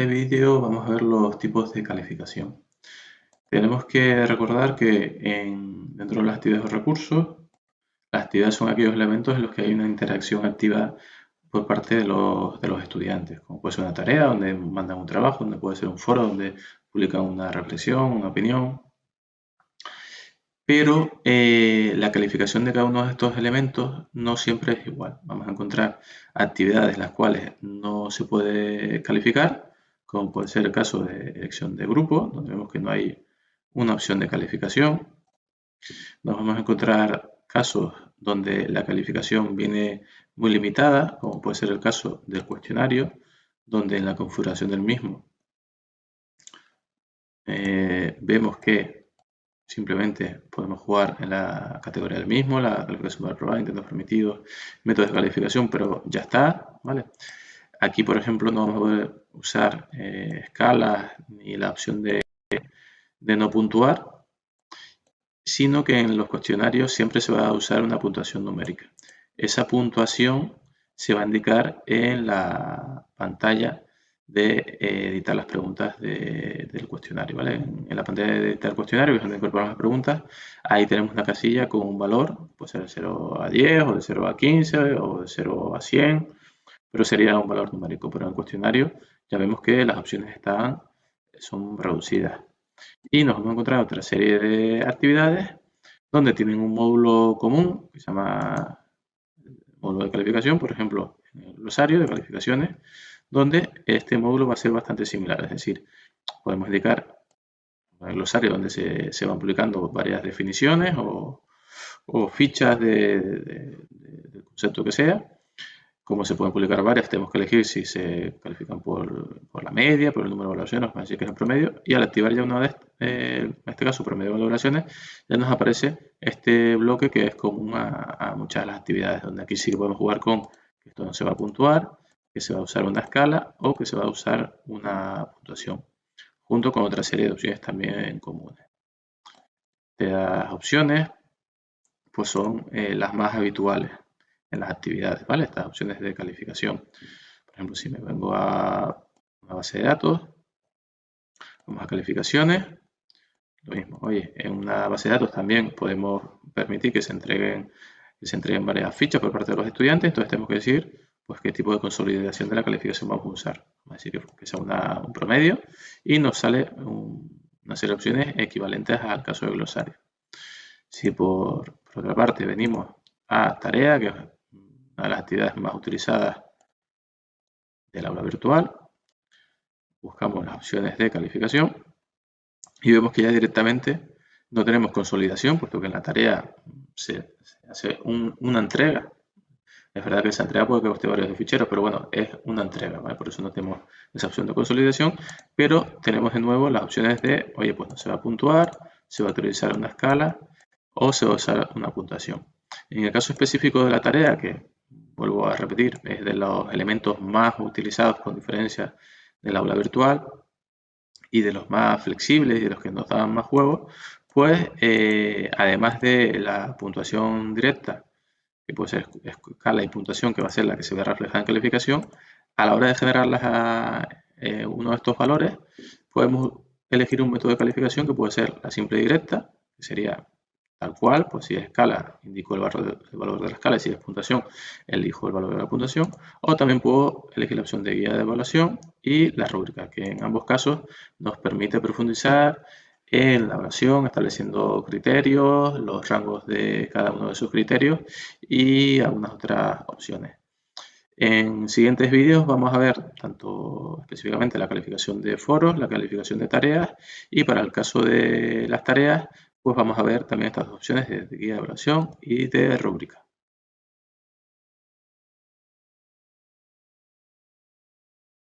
este vídeo vamos a ver los tipos de calificación. Tenemos que recordar que en, dentro de las actividades de recursos, las actividades son aquellos elementos en los que hay una interacción activa por parte de los, de los estudiantes, como puede ser una tarea donde mandan un trabajo, donde puede ser un foro donde publican una reflexión, una opinión, pero eh, la calificación de cada uno de estos elementos no siempre es igual. Vamos a encontrar actividades las cuales no se puede calificar, como puede ser el caso de elección de grupo, donde vemos que no hay una opción de calificación. Nos vamos a encontrar casos donde la calificación viene muy limitada, como puede ser el caso del cuestionario, donde en la configuración del mismo eh, vemos que Simplemente podemos jugar en la categoría del mismo, la calificación para probar, intentos permitidos, métodos de calificación, pero ya está, ¿vale? Aquí, por ejemplo, no vamos a poder usar eh, escalas ni la opción de, de no puntuar, sino que en los cuestionarios siempre se va a usar una puntuación numérica. Esa puntuación se va a indicar en la pantalla de eh, editar las preguntas del cuestionario. ¿vale? En, la pantalla de editar el cuestionario, que es donde las preguntas, ahí tenemos una casilla con un valor, puede ser de 0 a 10, o de 0 a 15, o de 0 a 100, pero sería un valor numérico. Pero en el cuestionario ya vemos que las opciones están, son reducidas. Y nos vamos a encontrar otra serie de actividades donde tienen un módulo común que se llama módulo de calificación, por ejemplo, el glosario de calificaciones, donde este módulo va a ser bastante similar, es decir, podemos indicar el glosario donde se, van publicando varias definiciones o, fichas de, concepto que sea. Como se pueden publicar varias, tenemos que elegir si se califican por, la media, por el número de valoraciones, vamos a que es el promedio. Y al activar ya una vez, eh, en este caso promedio de valoraciones, ya nos aparece este bloque que es común a, a muchas de las actividades, donde aquí sí podemos jugar con que esto no se va a puntuar, que se va a usar una escala o que se va a usar una puntuación, junto con otra serie de opciones también comunes. Estas opciones pues son eh, las más habituales en las actividades, ¿vale? Estas opciones de calificación. Por ejemplo, si me vengo a una base de datos, vamos a calificaciones, lo mismo. Oye, en una base de datos también podemos permitir que se entreguen, que se entreguen varias fichas por parte de los estudiantes, entonces tenemos que decir pues qué tipo de consolidación de la calificación vamos a usar. Vamos decir que, sea un promedio y nos sale una serie de opciones equivalentes al caso del glosario. Si por, otra parte venimos a tarea, que las actividades más utilizadas del aula virtual, buscamos las opciones de calificación y vemos que ya directamente no tenemos consolidación, puesto que en la tarea se, hace una entrega es verdad que esa entrega puede que coste varios ficheros, pero bueno, es una entrega, ¿vale? Por eso no tenemos esa opción de consolidación, pero tenemos de nuevo las opciones de, oye, pues no se va a puntuar, se va a utilizar una escala o se va a usar una puntuación. En el caso específico de la tarea, que vuelvo a repetir, es de los elementos más utilizados con diferencia del aula virtual y de los más flexibles y de los que nos dan más juego, pues eh, además de la puntuación directa que puede ser escala y puntuación, que va a ser la que se ve reflejada en calificación, a la hora de generar eh, uno de estos valores, podemos elegir un método de calificación que puede ser la simple directa, que sería tal cual, pues si es escala, indico el valor, el valor de la escala, y si es puntuación, elijo el valor de la puntuación, o también puedo elegir la opción de guía de evaluación y la rúbrica, que en ambos casos nos permite profundizar en la evaluación, estableciendo criterios, los rangos de cada uno de sus criterios y algunas otras opciones. En siguientes vídeos vamos a ver tanto específicamente la calificación de foros, la calificación de tareas y para el caso de las tareas pues vamos a ver también estas opciones de guía de evaluación y de rúbrica.